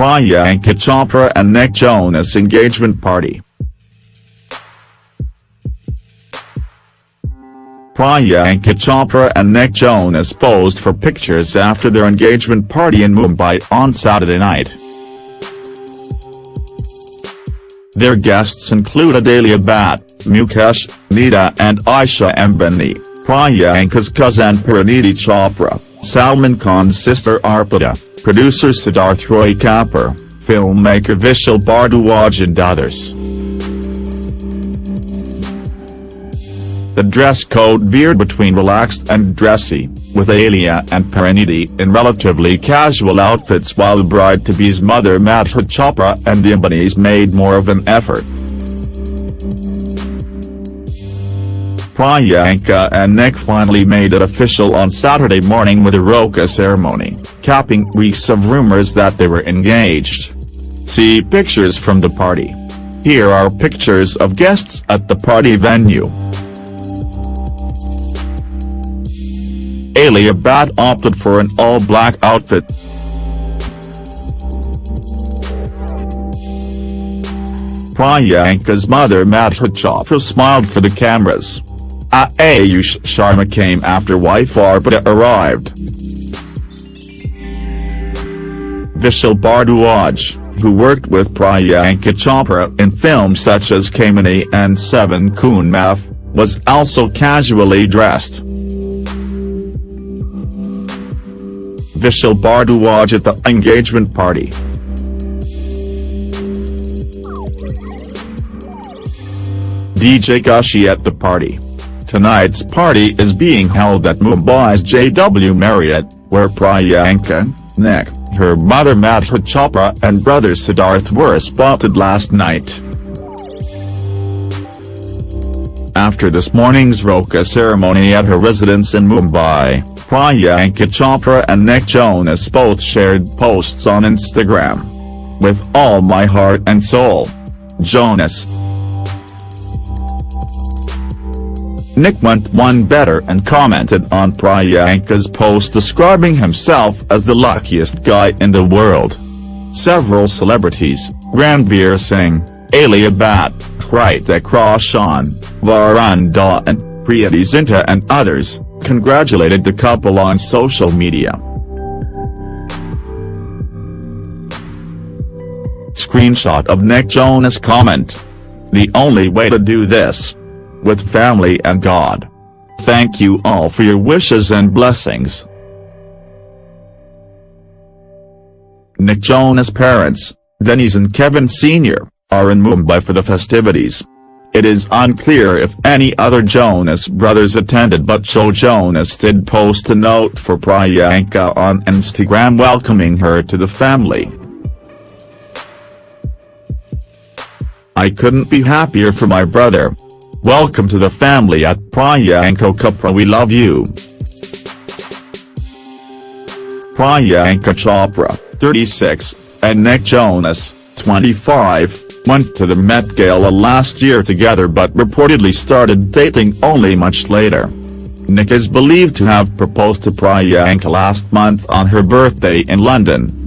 Priyanka Chopra and Nick Jonas engagement party. Priyanka Chopra and Nick Jonas posed for pictures after their engagement party in Mumbai on Saturday night. Their guests include Alia Bhatt, Mukesh, Neeta and Isha Ambani, Priyanka's cousin Parineeti Chopra, Salman Khan's sister Arpita, producer Siddharth Roy Kapoor, filmmaker Vishal Bhardwaj and others. The dress code veered between relaxed and dressy, with Alia and Parineeti in relatively casual outfits while the bride-to-be's mother Madhuri Chopra and the Ambanis made more of an effort. Priyanka and Nick finally made it official on Saturday morning with a roka ceremony, capping weeks of rumors that they were engaged. See pictures from the party. Here are pictures of guests at the party venue. Alia Bhatt opted for an all-black outfit. Priyanka's mother Madhuri Chopra smiled for the cameras. Ah, Ayush Sharma came after wife Arpita arrived. Vishal Bhardwaj, who worked with Priyanka Chopra in films such as Kaminey and Seven Khoon Maaf, was also casually dressed. Vishal Bhardwaj at the engagement party. DJ Gushee at the party. Tonight's party is being held at Mumbai's JW Marriott, where Priyanka, Nick, her mother Madhuri Chopra and brother Siddharth were spotted last night. After this morning's Roka ceremony at her residence in Mumbai, Priyanka Chopra and Nick Jonas both shared posts on Instagram. With all my heart and soul. Jonas. Nick went one better and commented on Priyanka's post describing himself as the luckiest guy in the world. Several celebrities, Ranveer Singh, Alia Bhatt, Hrithik Roshan, Varun Dhawan, Preity Zinta and others, congratulated the couple on social media. Screenshot of Nick Jonas comment. The only way to do this with family and God. Thank you all for your wishes and blessings. Nick Jonas' parents, Denise and Kevin Sr., are in Mumbai for the festivities. It is unclear if any other Jonas brothers attended but Joe Jonas did post a note for Priyanka on Instagram welcoming her to the family. I couldn't be happier for my brother. Welcome to the family at Priyanka Chopra we love you. Priyanka Chopra, 36, and Nick Jonas, 25, went to the Met Gala last year together but reportedly started dating only much later. Nick is believed to have proposed to Priyanka last month on her birthday in London.